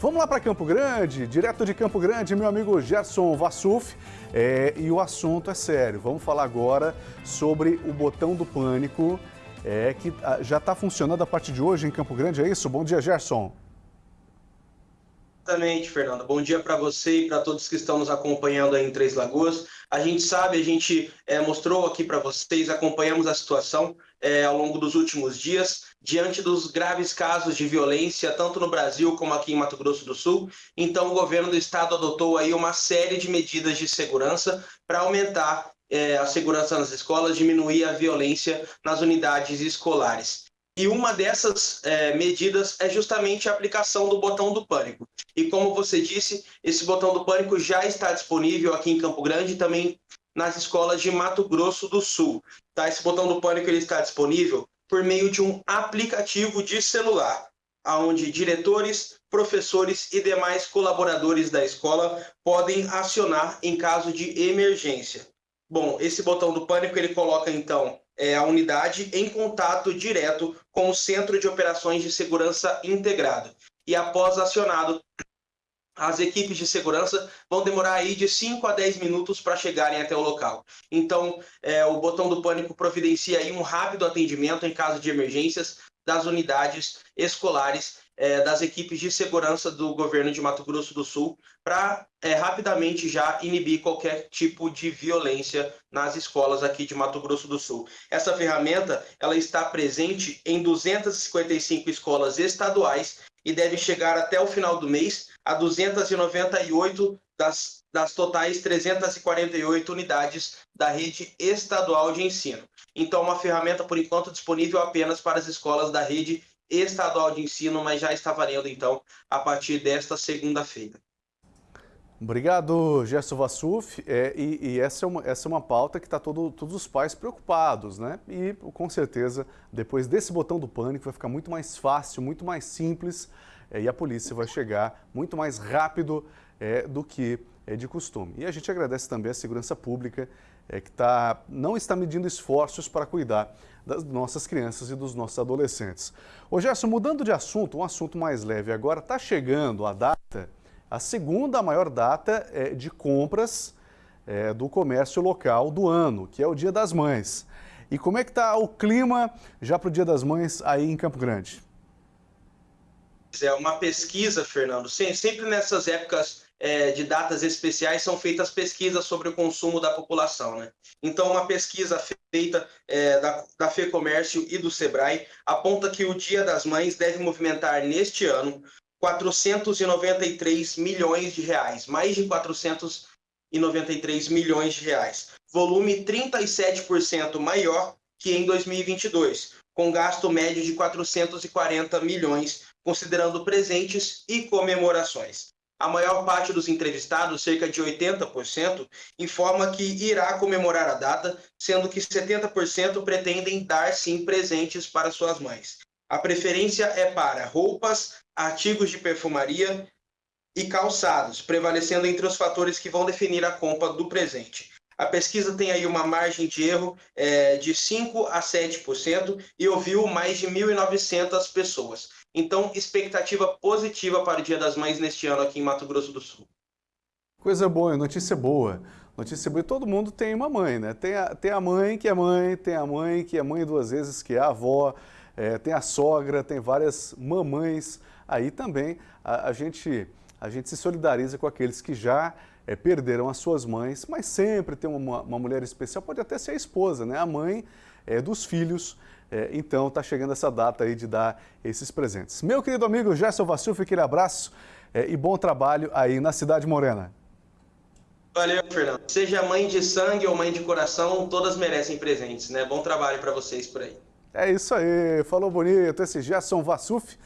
Vamos lá para Campo Grande, direto de Campo Grande, meu amigo Gerson Vassuf. É, e o assunto é sério. Vamos falar agora sobre o botão do pânico, é, que ah, já está funcionando a partir de hoje em Campo Grande, é isso? Bom dia, Gerson. Exatamente, Fernando. Bom dia para você e para todos que estão nos acompanhando aí em Três Lagoas. A gente sabe, a gente é, mostrou aqui para vocês, acompanhamos a situação é, ao longo dos últimos dias, diante dos graves casos de violência, tanto no Brasil como aqui em Mato Grosso do Sul. Então, o governo do estado adotou aí uma série de medidas de segurança para aumentar é, a segurança nas escolas, diminuir a violência nas unidades escolares. E uma dessas é, medidas é justamente a aplicação do botão do pânico. E como você disse, esse botão do pânico já está disponível aqui em Campo Grande e também nas escolas de Mato Grosso do Sul. Tá? Esse botão do pânico ele está disponível por meio de um aplicativo de celular, onde diretores, professores e demais colaboradores da escola podem acionar em caso de emergência. Bom, esse botão do pânico ele coloca então é, a unidade em contato direto com o Centro de Operações de Segurança Integrado. E após acionado, as equipes de segurança vão demorar aí de 5 a 10 minutos para chegarem até o local. Então, é, o botão do pânico providencia aí um rápido atendimento em caso de emergências das unidades escolares é, das equipes de segurança do governo de Mato Grosso do Sul para é, rapidamente já inibir qualquer tipo de violência nas escolas aqui de Mato Grosso do Sul. Essa ferramenta ela está presente em 255 escolas estaduais e deve chegar até o final do mês a 298 das, das totais 348 unidades da rede estadual de ensino. Então, uma ferramenta, por enquanto, disponível apenas para as escolas da rede estadual de ensino, mas já está valendo então a partir desta segunda-feira. Obrigado, Gerson Vassuf. É, e, e essa, é uma, essa é uma pauta que está todo, todos os pais preocupados, né? E com certeza, depois desse botão do pânico, vai ficar muito mais fácil, muito mais simples é, e a polícia vai chegar muito mais rápido é, do que é de costume. E a gente agradece também a segurança pública é, que tá, não está medindo esforços para cuidar das nossas crianças e dos nossos adolescentes. Ô Gerson, mudando de assunto, um assunto mais leve agora, está chegando a data, a segunda maior data é, de compras é, do comércio local do ano, que é o Dia das Mães. E como é que está o clima já para o Dia das Mães aí em Campo Grande? É uma pesquisa, Fernando, sempre nessas épocas é, de datas especiais são feitas pesquisas sobre o consumo da população. Né? Então, uma pesquisa feita é, da, da FEComércio e do SEBRAE aponta que o Dia das Mães deve movimentar neste ano 493 milhões de reais, mais de 493 milhões de reais, volume 37% maior que em 2022, com gasto médio de 440 milhões, considerando presentes e comemorações. A maior parte dos entrevistados, cerca de 80%, informa que irá comemorar a data, sendo que 70% pretendem dar sim presentes para suas mães. A preferência é para roupas, artigos de perfumaria e calçados, prevalecendo entre os fatores que vão definir a compra do presente. A pesquisa tem aí uma margem de erro é, de 5% a 7% e ouviu mais de 1.900 pessoas. Então, expectativa positiva para o Dia das Mães neste ano aqui em Mato Grosso do Sul. Coisa boa, notícia boa. Notícia boa. Todo mundo tem uma mãe, né? Tem a, tem a mãe que é mãe, tem a mãe que é mãe duas vezes, que é avó, é, tem a sogra, tem várias mamães. Aí também a, a, gente, a gente se solidariza com aqueles que já é, perderam as suas mães, mas sempre tem uma, uma mulher especial, pode até ser a esposa, né? A mãe é, dos filhos é, então está chegando essa data aí de dar esses presentes. Meu querido amigo Gerson Vassilf, aquele abraço é, e bom trabalho aí na Cidade Morena. Valeu, Fernando. Seja mãe de sangue ou mãe de coração, todas merecem presentes, né? Bom trabalho para vocês por aí. É isso aí, falou bonito, esse Gerson Vassuf.